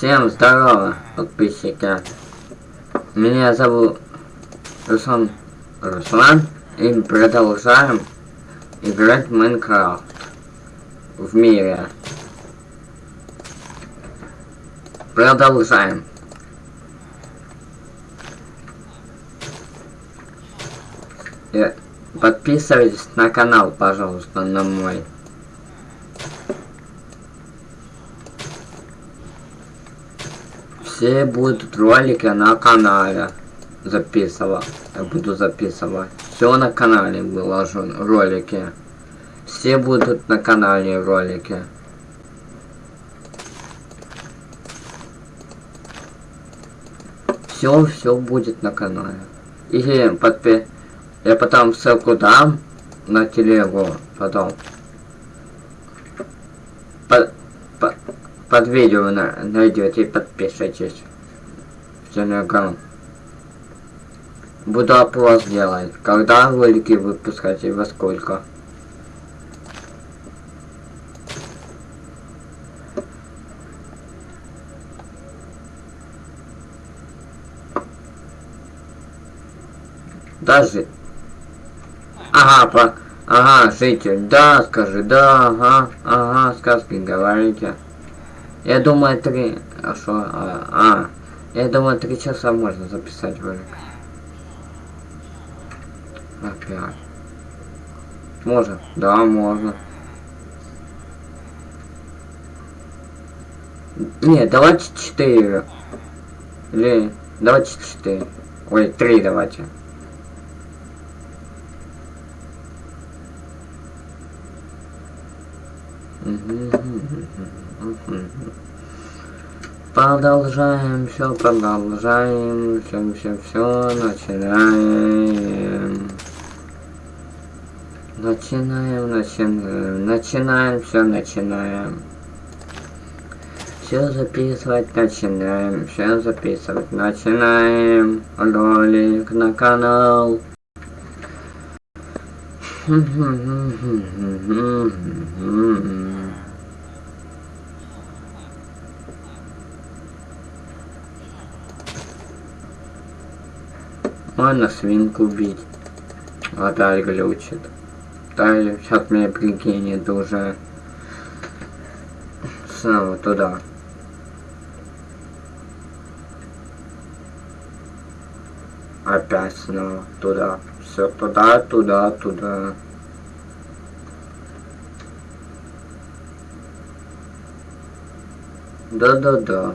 Всем здорово, подписчики. Меня зовут Руслан Руслан. И продолжаем играть в Майнкрафт. В мире. Продолжаем. И подписывайтесь на канал, пожалуйста, на мой. Все будут ролики на канале записывать. Я буду записывать. Все на канале выложу ролики. Все будут на канале ролики. Все, все будет на канале. И подпи... Я потом ссылку дам на телегу потом. Под, под видео на, найдете и подпишитесь телеграм. Буду опрос делать. Когда ролики выпускать и во сколько. Даже... Ага, по... Ага, житель, да, скажи, да, ага, ага, сказки говорите. Я думаю, три... А что? А, а, я думаю, три часа можно записать ролик. Опять. Можно? Да, можно. Нет, давайте четыре. Или давайте четыре. Ой, три давайте. Продолжаем, все продолжаем, все, все, все, начинаем. Начинаем, начинаем, начинаем, все начинаем. Все записывать начинаем, все записывать начинаем. Ролик на канал. Можно свинку убить. Опять глючит. Да, сейчас меня прикинет уже снова туда. Опять снова туда. Все туда, туда, туда. Да-да-да.